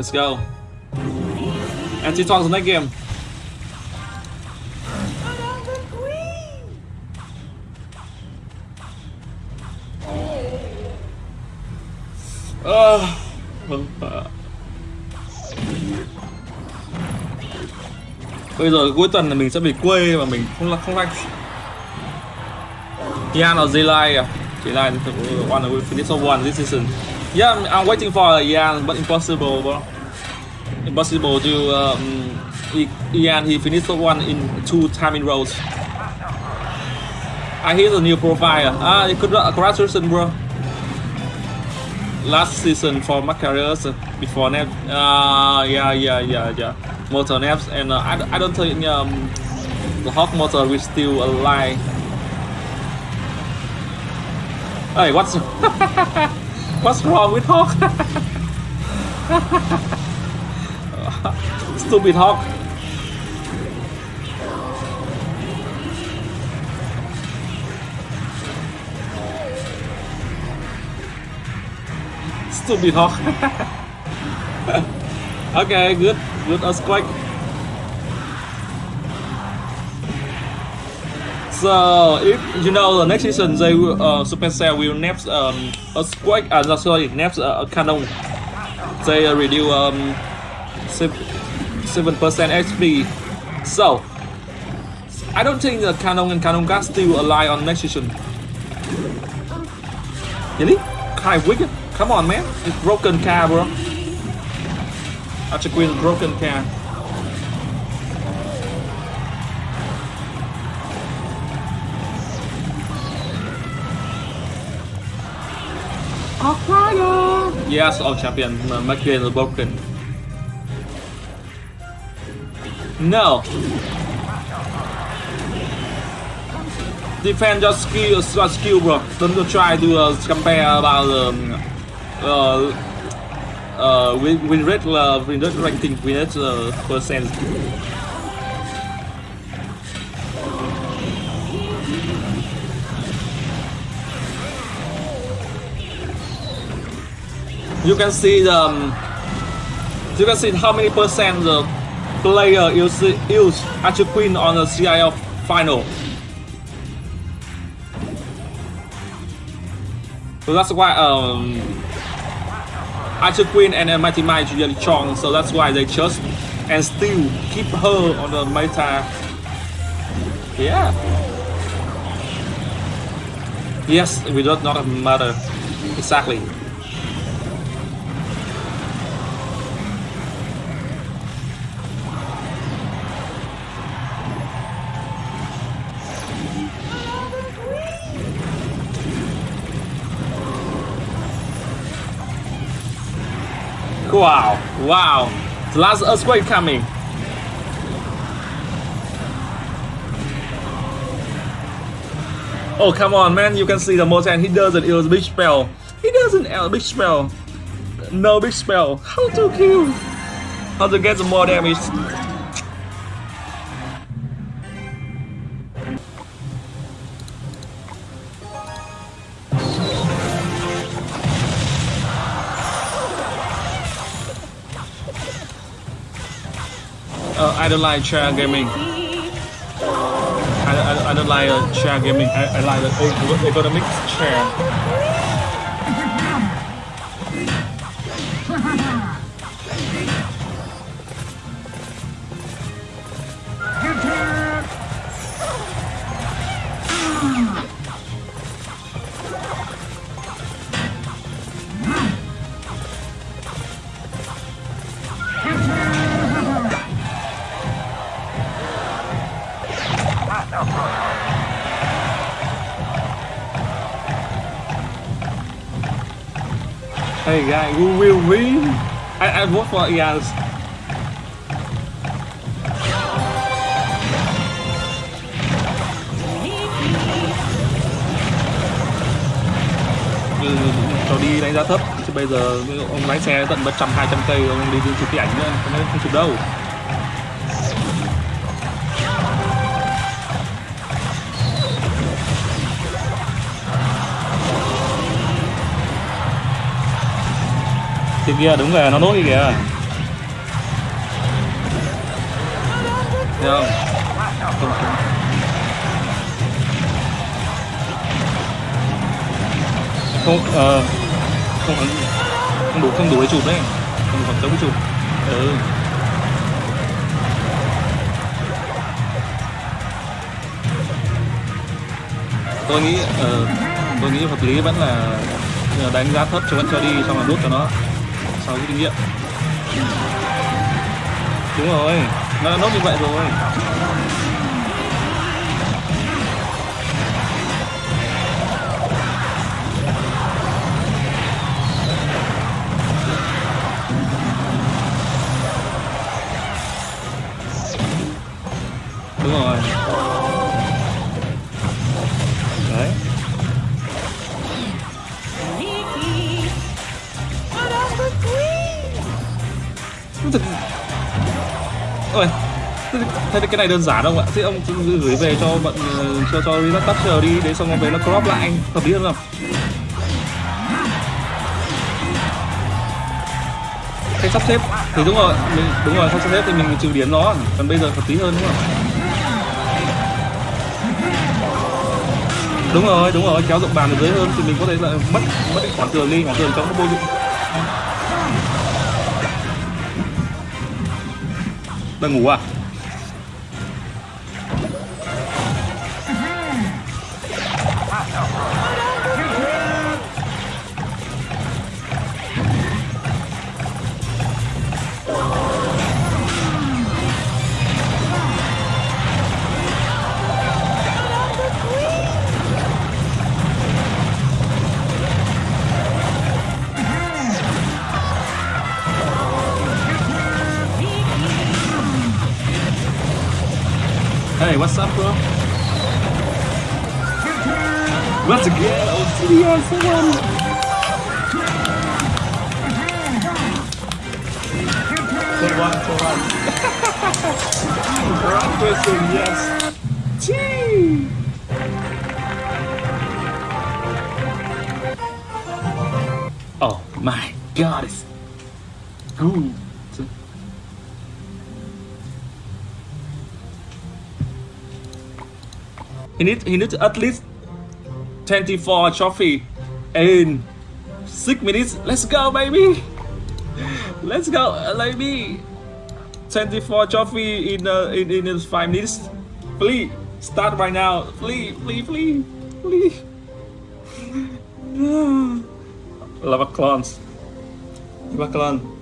Let's go. Anti talks next game. Ah, Bây giờ cuối tuần là mình sẽ bị quê và mình không là không like. Yeah, nó gì like à. Chỉ like to one away finish of one this season. Yeah, I'm, I'm waiting for Ian, but impossible, bro. Impossible to um, Ian. He finished one in two time in rows. I hear the new profile. Ah, congratulations, bro. Last season for my careers before Nep. Uh, yeah, yeah, yeah, yeah. Motor Naps, and uh, I, I don't think um, the Hawk motor is still alive. Hey, what's what's wrong with Hawk? Stupid Hawk. Stupid Hawk. okay, good, good earthquake. So if you know the next season they will uh, Supercell will nerf um earthquake uh no, sorry nerf uh, cannon. They uh, reduce um seven percent HP. So I don't think the cannon and cannon gas still alive on next season. Really? Of wicked. Come on man, it's broken car bro. Archer Queen broken car. Yes, all champion, McGinn is broken. No! Defend your skill, your skill, bro. Don't try to uh, compare about um, uh, uh, win, win rate, uh, win rate ranking, win rate uh, percent. You can see the um, you can see how many percent the player use use Archer Queen on the CIF final. So that's why um, Archer Queen and Mighty Miner really strong. So that's why they chose and still keep her on the meta. Yeah. Yes, we do not matter. Exactly. Wow, wow. The last earthquake coming. Oh, come on, man. You can see the Motan. He doesn't use big spell. He doesn't use big spell. No big spell. How to kill? How to get more damage? Uh, I don't like chair gaming. I, I, I don't like uh, chair gaming. I, I like the ergonomic chair. Hey guys, we will win? I, I vote for Ians. Ừ, cho đi đánh giá thấp chứ bây giờ ông lái xe tận mất trăm hai trăm cây ông đi chụp cái ảnh nữa không chụp đâu từ kia đúng rồi nó nổi kìa. Được không? Không, ờ, không, đủ, không đủ để chụp đấy. Không đủ khoảng chụp. Ừ. Tôi nghĩ uh, tôi nghĩ hợp lý vẫn là đánh giá thấp cho vẫn cho đi xong là đốt cho nó sau cái kinh nghiệm. Đúng rồi nó đã nốt như vậy rồi. Cái này đơn giản không ạ? Thế ông gửi về cho bận ờ, cho cho cho Relax chờ đi, đấy xong ông về nó crop lại anh, hợp lý hơn không? Cái sắp xếp thì đúng rồi, mình, đúng rồi, sắp xếp thì mình trừ điểm nó, còn bây giờ hợp lý hơn đúng không? Đúng rồi, đúng rồi, kéo rộng bàn ở dưới hơn thì mình có thể là mất mất cái khoảng tường đi, khoảng tường trong nó vô dụng. Đang ngủ à? Hey, what's up, bro? What's again? Oh, yes, someone. Someone, someone. Wrong person, yes. Chee. Oh my god, it's good. He needs he needs at least 24 trophy in six minutes. Let's go, baby. Let's go, baby. 24 trophy in uh, in in five minutes. Please start right now. Please, please, please, please. Lava clones. Lava clone.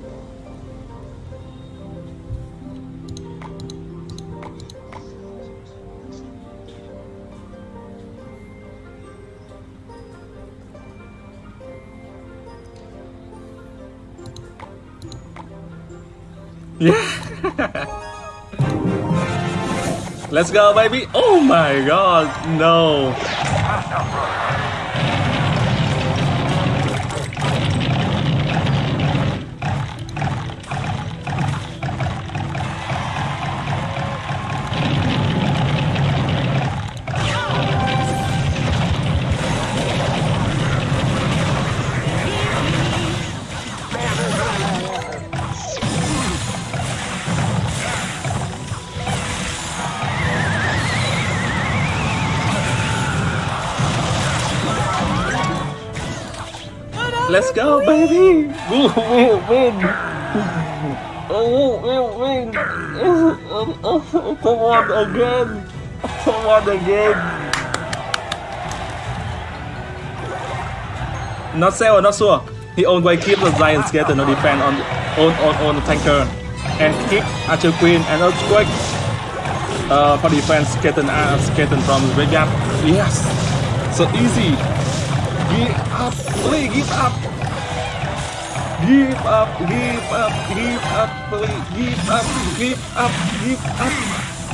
Let's go, baby. Oh my god, no. Let's go, baby. Win, win, win. Oh, win, win. Come on again. Come on again. Not sure, not sure. He always keep the giant skater no defend on on on on the tanker and kick Archer Queen and earthquake. Uh, for defense, skating uh, skating from the graveyard. Yes, so easy. Give up, please give up. Give up, give up, give up, please, give up, give up, give up,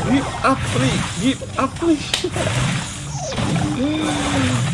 give up, please, give up, please.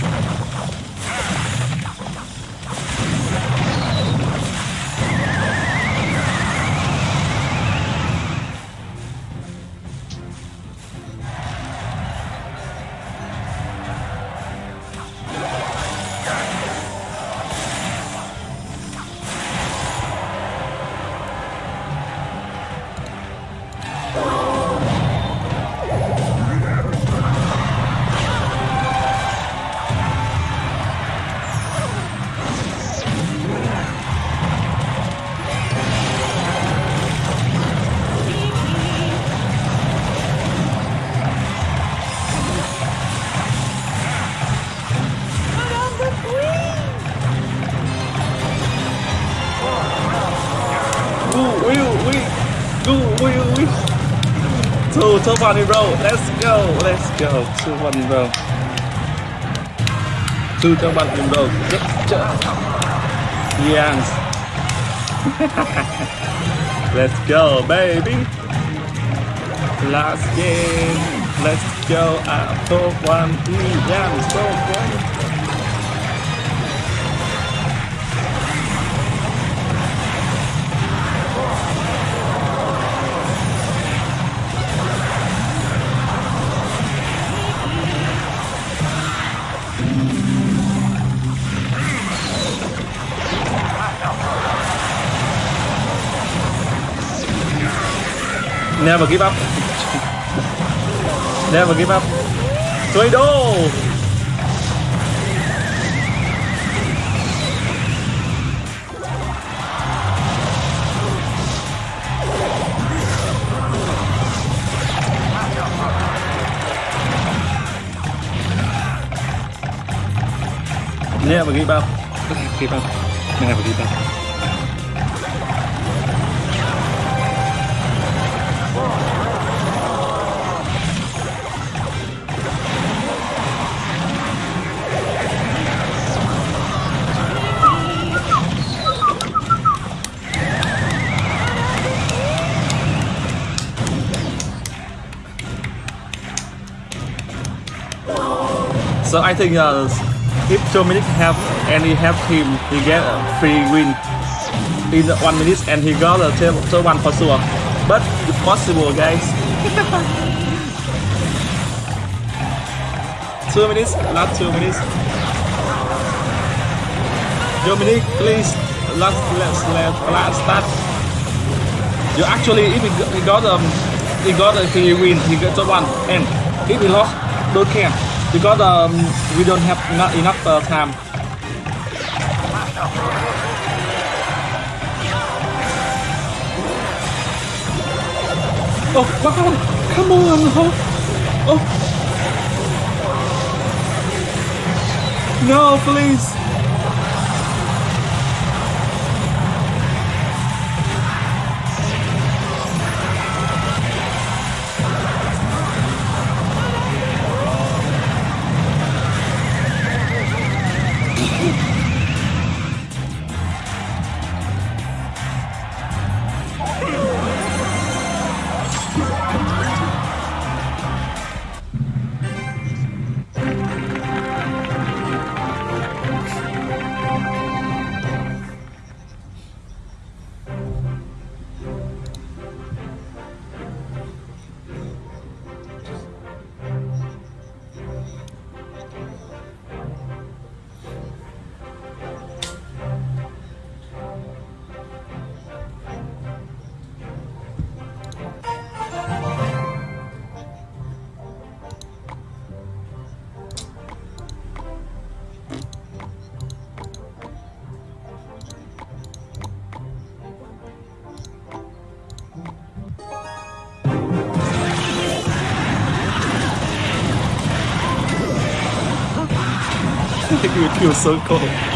Two, two one in row. Let's go, let's go. Two one in row. Two two one row. Yes, let's go, baby. Last game. Let's go. Uh, Up top one. Yes, top one. Never give up. Never give up. Tornado! Never give up. Never Give up. Never give up. So I think uh, if Dominic have any help team, he get a free win in one minute and he got a tail so one for sure. But it's possible, guys. two minutes, last two minutes. Dominic, please, last let's let last start. You actually, if he got, he got um, he got a free win, he got one, and if he lost, don't care because um, we don't have not enough uh, time. Oh wow! Come on! Oh, oh. No, please! it feels so cold.